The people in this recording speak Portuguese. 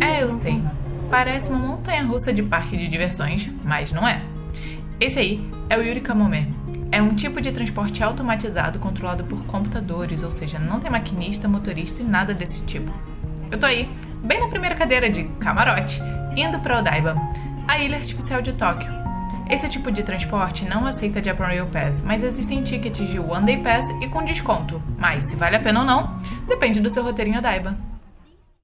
É, eu sei. Parece uma montanha russa de parque de diversões, mas não é. Esse aí é o Yuri Kamome. É um tipo de transporte automatizado controlado por computadores, ou seja, não tem maquinista, motorista e nada desse tipo. Eu tô aí, bem na primeira cadeira de camarote, indo para Odaiba, a ilha artificial de Tóquio. Esse tipo de transporte não aceita Japan Rail Pass, mas existem tickets de One Day Pass e com desconto. Mas se vale a pena ou não, depende do seu roteirinho Odaiba.